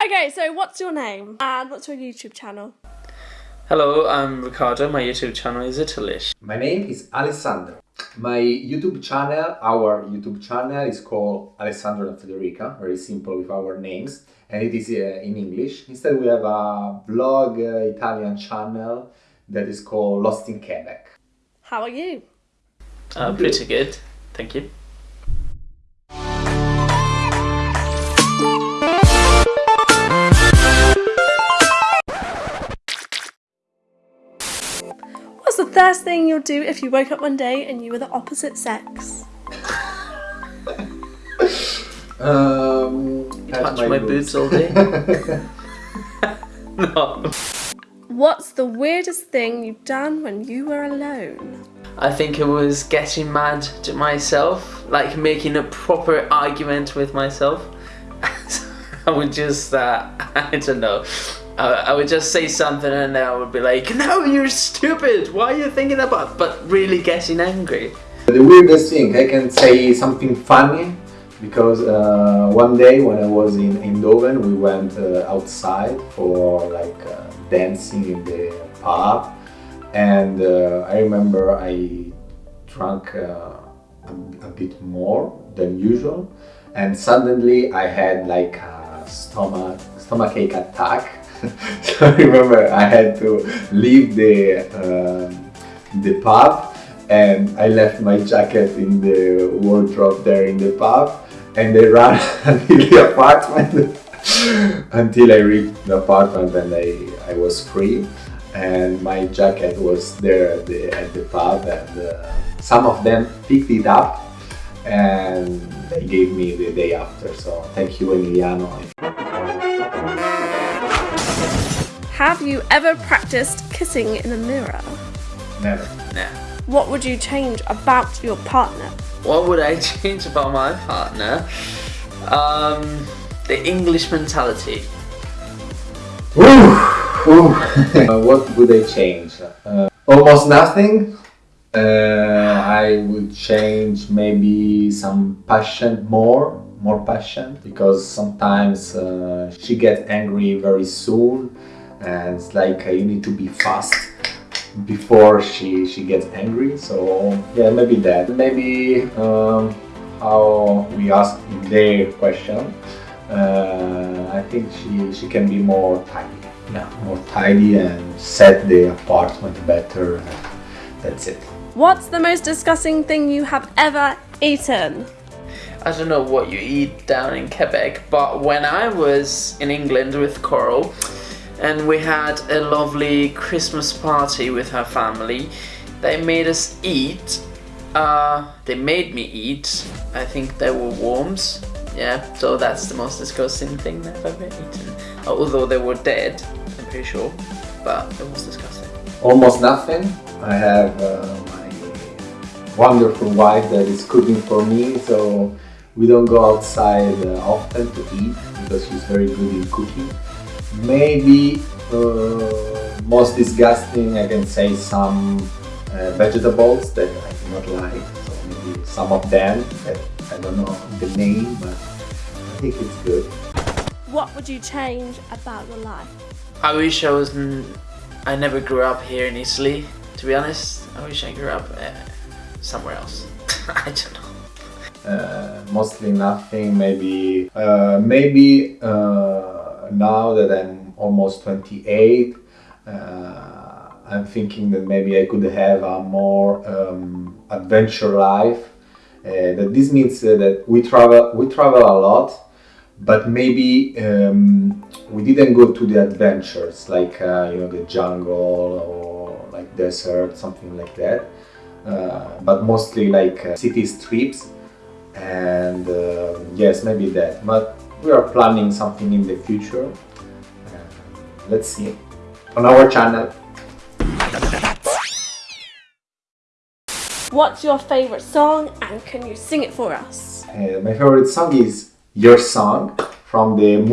Okay, so what's your name and what's your YouTube channel? Hello, I'm Riccardo. My YouTube channel is Italish. My name is Alessandro. My YouTube channel, our YouTube channel is called Alessandro and Federica, very simple with our names, and it is uh, in English. Instead, we have a vlog uh, Italian channel that is called Lost in Quebec. How are you? Uh, pretty good, thank you. First thing you'll do if you woke up one day and you were the opposite sex? Um, Touch my boobs all day. no. What's the weirdest thing you've done when you were alone? I think it was getting mad to myself, like making a proper argument with myself. I would just, uh, I don't know, I, would just say something and then I would be like, no, you're stupid, why are you thinking about, but really getting angry. The weirdest thing, I can say something funny because uh, one day when I was in Eindhoven, we went uh, outside for like uh, dancing in the pub, and uh, I remember I drank uh, a, a bit more than usual, and suddenly I had like a stomach stomachache attack. so I remember I had to leave the um, the pub and I left my jacket in the wardrobe there in the pub and they ran until the apartment until I reached the apartment and I, I was free and my jacket was there at the, at the pub and uh, some of them picked it up and they gave me the day after. So thank you Emiliano Have you ever practiced kissing in a mirror? never Nah. What would you change about your partner? What would I change about my partner? Um, the English mentality. Ooh, ooh. Uh, what would I change? Uh, almost nothing. Uh, I would change maybe some passion more, more passion, because sometimes uh, she gets angry very soon, and it's like uh, you need to be fast before she she gets angry. So yeah, maybe that. Maybe um, how we ask in their question. Uh, I think she she can be more tidy Yeah. more tidy and set the apartment better. That's it. What's the most disgusting thing you have ever eaten? I don't know what you eat down in Quebec, but when I was in England with Coral and we had a lovely Christmas party with her family, they made us eat. Uh, they made me eat. I think they were worms. Yeah, so that's the most disgusting thing I've ever eaten. Although they were dead, I'm pretty sure, but it was disgusting. Almost nothing. I have uh, my wonderful wife that is cooking for me, so we don't go outside uh, often to eat because she's very good in cooking. Maybe uh, most disgusting, I can say some uh, vegetables that I do not like. So maybe some of them that I don't know the name, but I think it's good. What would you change about your life? I wish I was. I never grew up here in Italy. To be honest, I wish I grew up uh, somewhere else. I don't know. Uh, mostly nothing. Maybe uh, maybe uh, now that I'm almost 28, uh, I'm thinking that maybe I could have a more um, adventure life. Uh, that this means uh, that we travel we travel a lot, but maybe um, we didn't go to the adventures like uh, you know the jungle or like desert, something like that. Uh, but mostly like uh, city trips and uh, yes maybe that but we are planning something in the future. Uh, let's see. On our channel. What's your favorite song and can you sing it for us? Uh, my favorite song is your song from the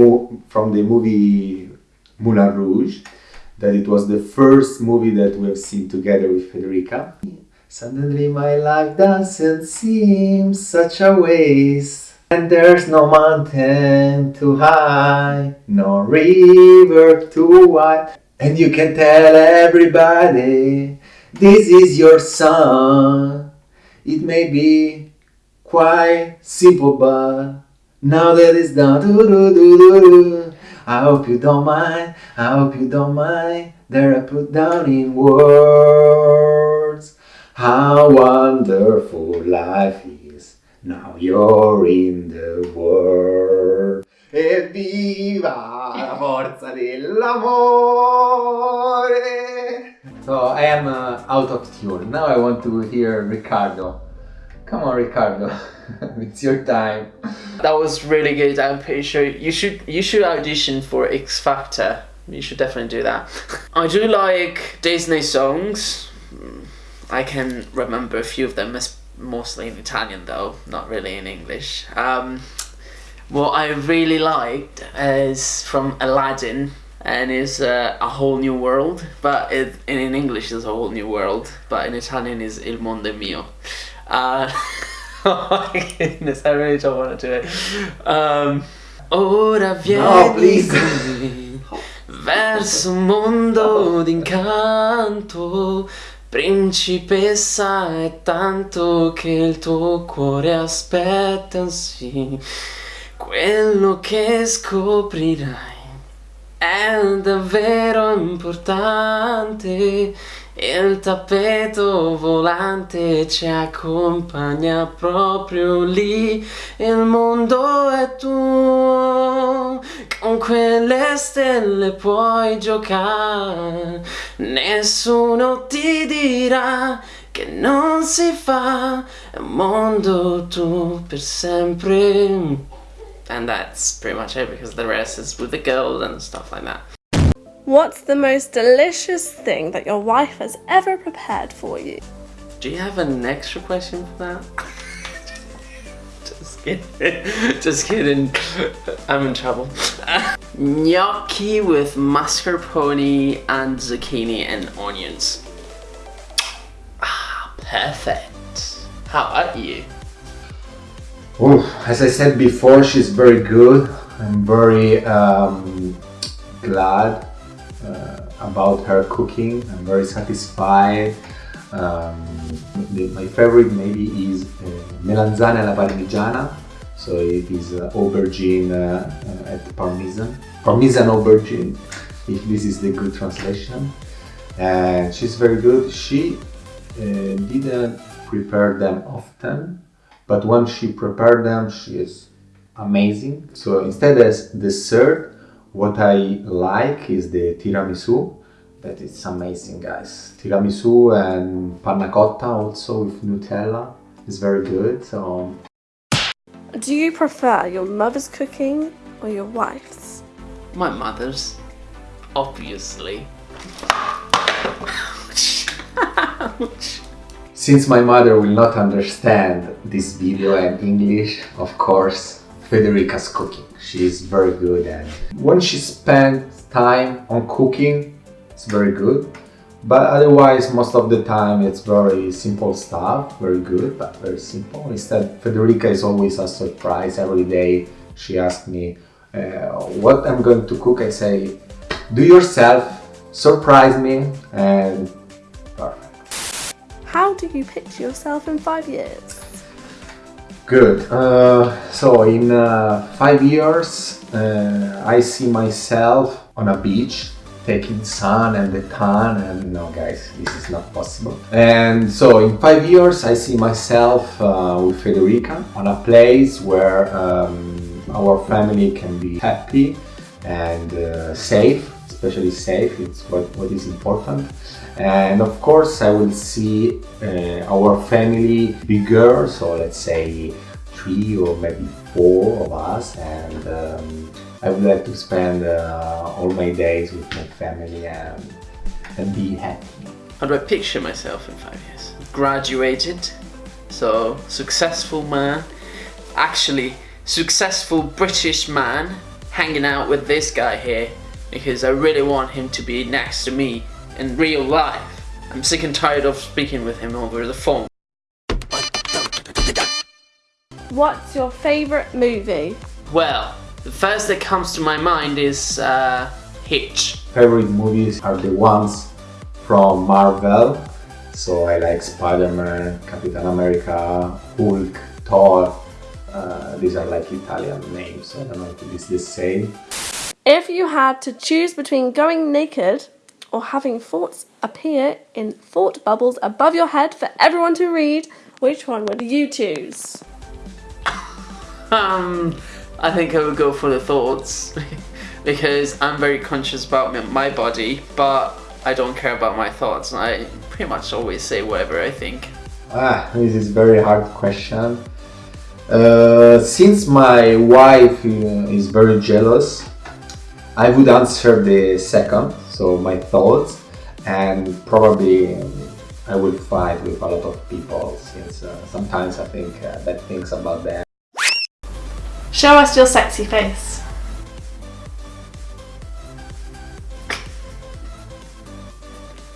from the movie Moulin Rouge that it was the first movie that we have seen together with Federica. Suddenly my life doesn't seem such a waste And there's no mountain too high, no river too wide. And you can tell everybody this is your song. It may be quite simple, but now that it's done, doo doo doo. I hope you don't mind, I hope you don't mind that I put down in words how wonderful life is. Now you're in the world. Evviva la forza dell'amore! So I am uh, out of tune. Now I want to hear Riccardo. Come on, Riccardo. it's your time. That was really good. I'm pretty sure you should you should audition for X Factor. You should definitely do that. I do like Disney songs. I can remember a few of them, as mostly in Italian though, not really in English. Um, what I really liked is from Aladdin and is uh, a whole new world, but it, in English is a whole new world, but in Italian is Il mondo mio. Uh, oh my goodness, I really don't want to do it. Um, ora vieni No, please. verso un mondo d'incanto. Principessa è tanto che il tuo cuore aspetta, sì. Quello che scoprirai è davvero importante. Il tappeto volante ci accompagna proprio lì. Il mondo è tuo. Con quelle stelle puoi giocare. Nessuno ti dirà che non si fa. Un mondo tu per sempre. And that's pretty much it because the rest is with the girl and stuff like that. What's the most delicious thing that your wife has ever prepared for you? Do you have an extra question for that? Just kidding. Just kidding. I'm in trouble. Gnocchi with mascarpone and zucchini and onions. Ah, perfect. How about you? Ooh, as I said before, she's very good. I'm very um, glad about her cooking. I'm very satisfied. Um, my favorite maybe is uh, melanzane alla parmigiana. So it is uh, aubergine uh, at parmesan. Parmesan aubergine, if this is the good translation. And she's very good. She uh, didn't prepare them often, but when she prepared them, she is amazing. So instead as dessert, what I like is the tiramisu. That is amazing, guys. Tiramisu and panna cotta also with Nutella is very good. So Do you prefer your mother's cooking or your wife's? My mother's. Obviously. Ouch. Ouch. Since my mother will not understand this video and English, of course, Federica's cooking. She is very good and when she spends time on cooking, it's very good. But otherwise, most of the time, it's very simple stuff, very good, but very simple. Instead, Federica is always a surprise. Every day, she asks me uh, what I'm going to cook. I say, do yourself, surprise me, and perfect. How do you picture yourself in five years? Good. Uh, so in uh, five years, uh, I see myself on a beach taking sun and the tan and no guys this is not possible. And so in five years I see myself uh, with Federica on a place where um, our family can be happy and uh, safe especially safe. It's what, what is important and of course I will see uh, our family bigger so let's say three or maybe four of us and um, I would like to spend uh, all my days with my family and, and be happy. How do I picture myself in five years? Graduated, so successful man, actually successful British man, hanging out with this guy here because I really want him to be next to me in real life. I'm sick and tired of speaking with him over the phone. What's your favourite movie? Well, the first that comes to my mind is uh, Hitch. Favorite movies are the ones from Marvel. So I like Spider-Man, Capitan America, Hulk, Thor. Uh, these are like Italian names. I don't know if it is the same. If you had to choose between going naked or having thoughts appear in thought bubbles above your head for everyone to read, which one would you choose? Um, I think I would go for the thoughts because I'm very conscious about my- my body, but I don't care about my thoughts. I pretty much always say whatever I think. Ah, this is a very hard question. Uh, since my wife uh, is very jealous, I would answer the second, so my thoughts, and probably I will fight with a lot of people since uh, sometimes I think uh, bad things about them. Show us your sexy face.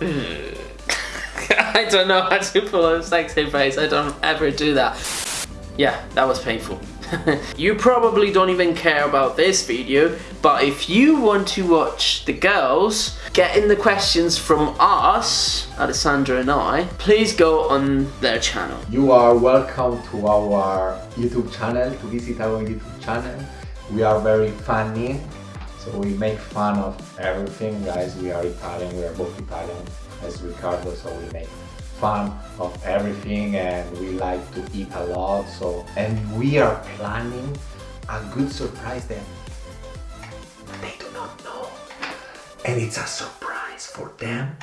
I don't know how to pull a sexy face. I don't ever do that. Yeah, that was painful. you probably don't even care about this video, but if you want to watch the girls getting the questions from us, Alessandra and I, please go on their channel. You are welcome to our YouTube channel, to visit our YouTube channel. We are very funny, so we make fun of everything, guys. We are Italian, we are both Italian as Riccardo, so we make fun of everything and we like to eat a lot. So, and we are planning a good surprise that they do not know, and it's a surprise for them